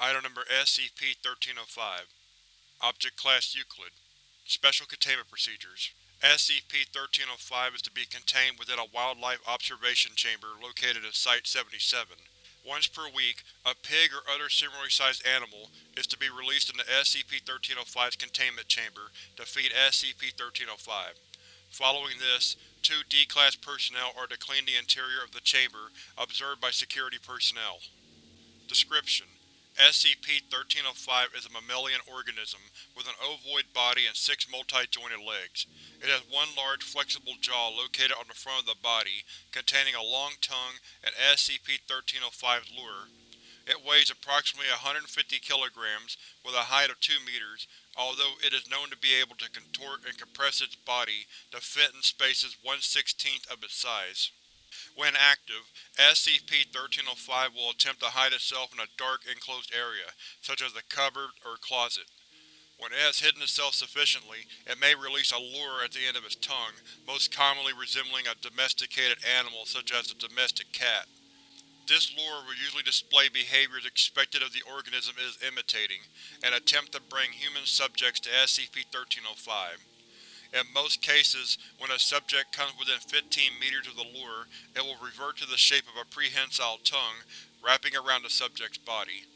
Item Number SCP-1305 Object Class Euclid Special Containment Procedures SCP-1305 is to be contained within a Wildlife Observation Chamber located at Site-77. Once per week, a pig or other similarly sized animal is to be released into SCP-1305's containment chamber to feed SCP-1305. Following this, two D-Class personnel are to clean the interior of the chamber observed by security personnel. Description: SCP-1305 is a mammalian organism with an ovoid body and six multi-jointed legs. It has one large, flexible jaw located on the front of the body, containing a long tongue and SCP-1305's lure. It weighs approximately 150 kilograms, with a height of 2 meters, although it is known to be able to contort and compress its body to fit in spaces one-sixteenth of its size. When active, SCP-1305 will attempt to hide itself in a dark, enclosed area, such as a cupboard or closet. When it has hidden itself sufficiently, it may release a lure at the end of its tongue, most commonly resembling a domesticated animal such as a domestic cat. This lure will usually display behaviors expected of the organism it is imitating, and attempt to bring human subjects to SCP-1305. In most cases, when a subject comes within 15 meters of the lure, it will revert to the shape of a prehensile tongue, wrapping around the subject's body.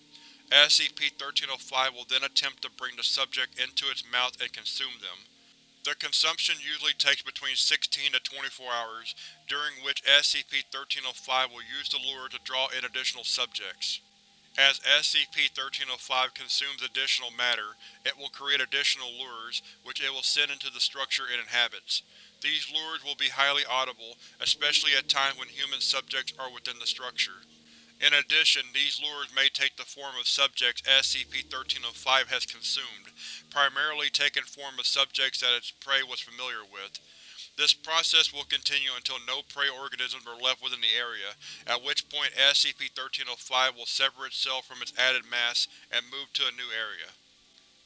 SCP-1305 will then attempt to bring the subject into its mouth and consume them. The consumption usually takes between 16 to 24 hours, during which SCP-1305 will use the lure to draw in additional subjects. As SCP-1305 consumes additional matter, it will create additional lures, which it will send into the structure it inhabits. These lures will be highly audible, especially at times when human subjects are within the structure. In addition, these lures may take the form of subjects SCP-1305 has consumed, primarily taking form of subjects that its prey was familiar with. This process will continue until no prey organisms are left within the area, at which point SCP-1305 will sever itself from its added mass and move to a new area.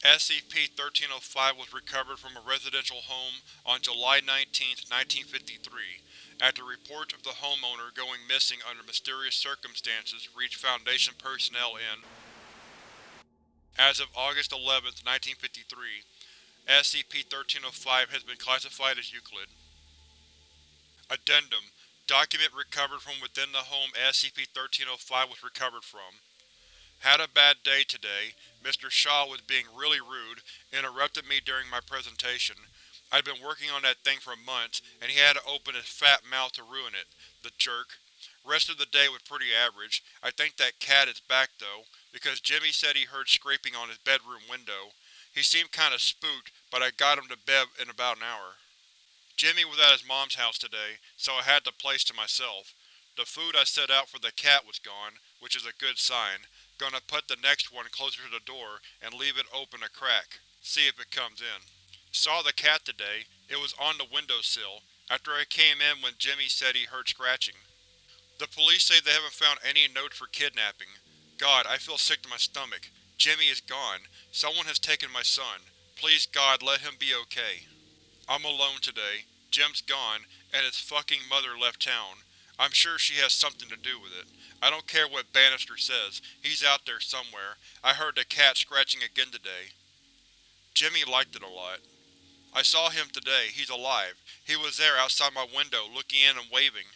SCP-1305 was recovered from a residential home on July 19, 1953, after reports of the homeowner going missing under mysterious circumstances reached Foundation personnel in. As of August 11, 1953, SCP-1305 has been classified as Euclid. Addendum Document recovered from within the home SCP-1305 was recovered from. Had a bad day today. Mr. Shaw was being really rude, interrupted me during my presentation. I'd been working on that thing for months, and he had to open his fat mouth to ruin it. The jerk. Rest of the day was pretty average. I think that cat is back though, because Jimmy said he heard scraping on his bedroom window. He seemed kinda spooked, but I got him to bed in about an hour. Jimmy was at his mom's house today, so I had the place to myself. The food I set out for the cat was gone, which is a good sign. Gonna put the next one closer to the door and leave it open a crack. See if it comes in. Saw the cat today. It was on the windowsill, after I came in when Jimmy said he heard scratching. The police say they haven't found any notes for kidnapping. God, I feel sick to my stomach. Jimmy is gone. Someone has taken my son. Please God, let him be okay. I'm alone today. Jim's gone, and his fucking mother left town. I'm sure she has something to do with it. I don't care what Bannister says, he's out there somewhere. I heard the cat scratching again today. Jimmy liked it a lot. I saw him today, he's alive. He was there outside my window, looking in and waving.